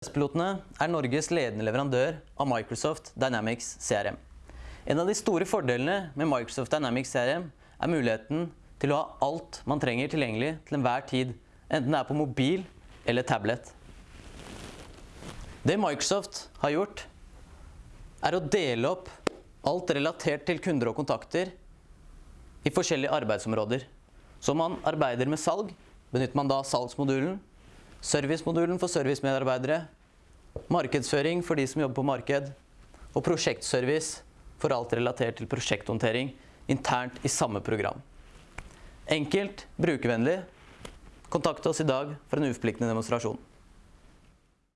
Pilotene er Norges ledende leverandør av Microsoft Dynamics CRM. En av de store fordelene med Microsoft Dynamics CRM er muligheten til å ha alt man trenger tilgjengelig til enhver tid, enten det er på mobil eller tablet. Det Microsoft har gjort, er å dele opp alt relatert til kunder og kontakter i forskjellige arbeidsområder. Så man arbeider med salg, benytter man da salgsmodulen, servicemodulen for servicemedarbeidere, markedsføring for de som jobber på marked, og prosjektservice for alt relatert til prosjekthåndtering internt i samme program. Enkelt, brukervennlig. Kontakt oss i dag for en uforpliktende demonstrasjon.